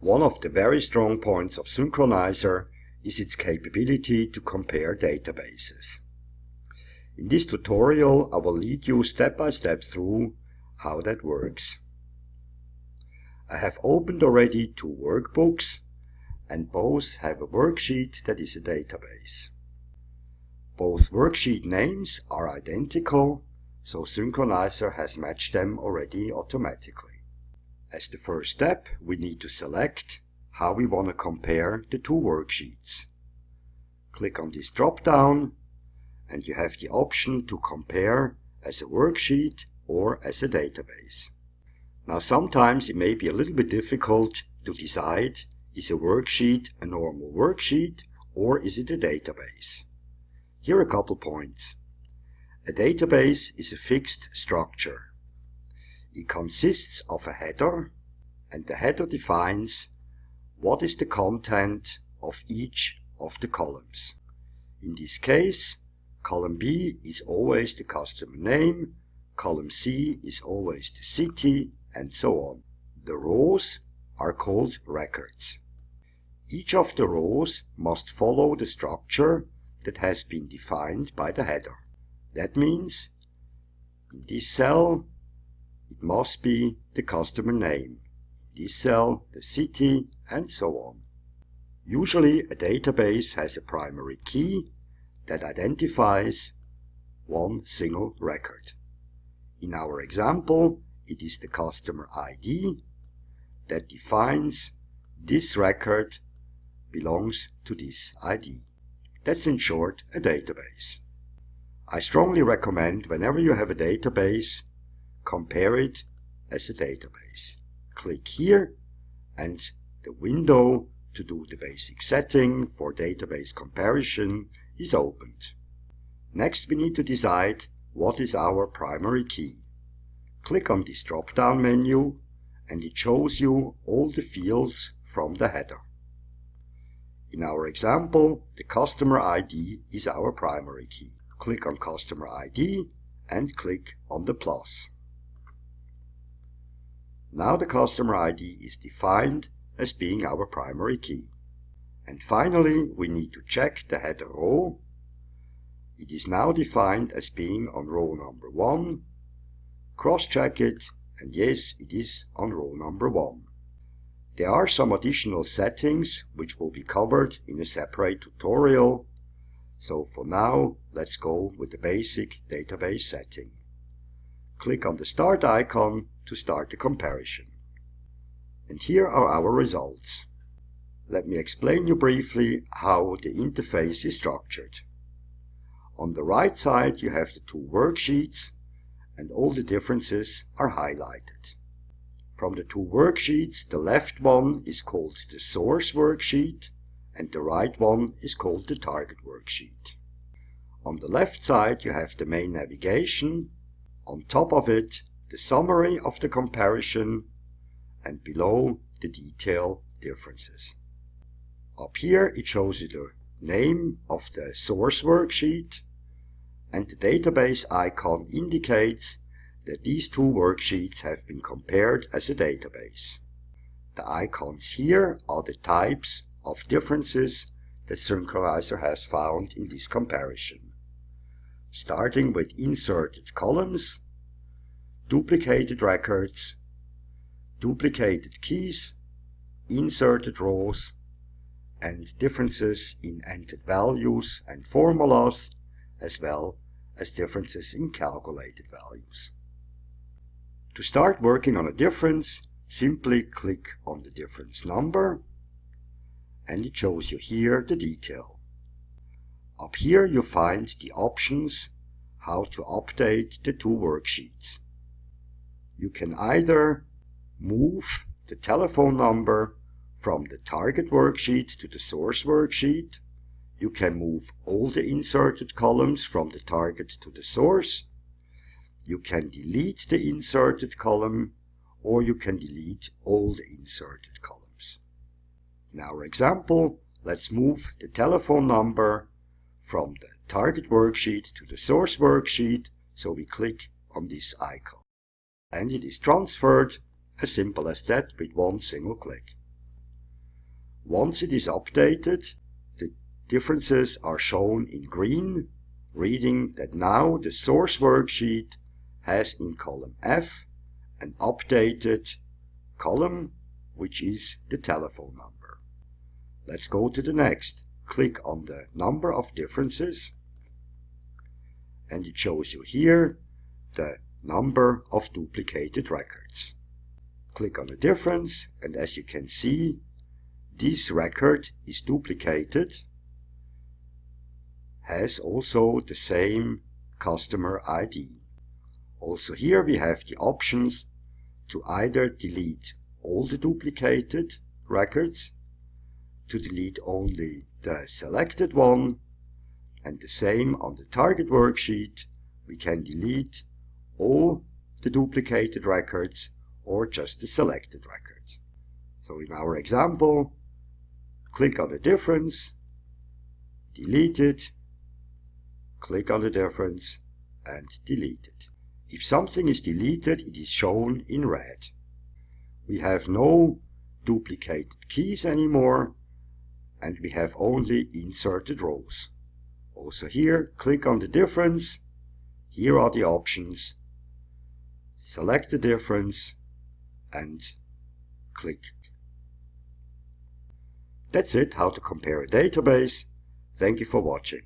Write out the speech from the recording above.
One of the very strong points of Synkronizer is its capability to compare databases. In this tutorial I will lead you step by step through how that works. I have opened already two workbooks and both have a worksheet that is a database. Both worksheet names are identical, so Synkronizer has matched them already automatically. As the first step, we need to select how we want to compare the two worksheets. Click on this drop-down and you have the option to compare as a worksheet or as a database. Now sometimes it may be a little bit difficult to decide is a worksheet a normal worksheet or is it a database? Here are a couple points. A database is a fixed structure. It consists of a header and the header defines what is the content of each of the columns. In this case, column B is always the customer name, column C is always the city, and so on. The rows are called records. Each of the rows must follow the structure that has been defined by the header. That means in this cell it must be the customer name, in this cell the city and so on. Usually a database has a primary key that identifies one single record. In our example it is the customer ID that defines this record belongs to this ID. That's in short a database. I strongly recommend whenever you have a database, compare it as a database. Click here and the window to do the basic setting for database comparison is opened. Next we need to decide what is our primary key. Click on this drop-down menu and it shows you all the fields from the header. In our example, the customer ID is our primary key. Click on customer ID and click on the plus. Now the customer ID is defined as being our primary key. And finally, we need to check the header row. It is now defined as being on row number 1. Cross-check it, and yes, it is on row number 1. There are some additional settings which will be covered in a separate tutorial. So for now, let's go with the basic database setting. Click on the start icon to start the comparison. And here are our results. Let me explain you briefly how the interface is structured. On the right side you have the two worksheets and all the differences are highlighted. From the two worksheets, the left one is called the source worksheet and the right one is called the target worksheet. On the left side you have the main navigation, on top of it the summary of the comparison and below the detail differences. Up here it shows you the name of the source worksheet and the database icon indicates that these two worksheets have been compared as a database. The icons here are the types of differences that Synkronizer has found in this comparison. Starting with inserted columns, duplicated records, duplicated keys, inserted rows, and differences in entered values and formulas, as well as differences in calculated values. To start working on a difference, simply click on the difference number and it shows you here the detail. Up here you find the options how to update the two worksheets. You can either move the telephone number from the target worksheet to the source worksheet. You can move all the inserted columns from the target to the source you can delete the inserted column or you can delete all the inserted columns. In our example, let's move the telephone number from the target worksheet to the source worksheet, so we click on this icon. And it is transferred as simple as that with one single click. Once it is updated, the differences are shown in green, reading that now the source worksheet has in column F an updated column, which is the telephone number. Let's go to the next. Click on the number of differences and it shows you here the number of duplicated records. Click on the difference and as you can see this record is duplicated has also the same customer ID. Also here we have the options to either delete all the duplicated records, to delete only the selected one, and the same on the target worksheet, we can delete all the duplicated records or just the selected records. So in our example, click on the difference, delete it, click on the difference and delete it. If something is deleted, it is shown in red. We have no duplicated keys anymore and we have only inserted rows. Also here, click on the difference. Here are the options. Select the difference and click. That's it, how to compare a database. Thank you for watching.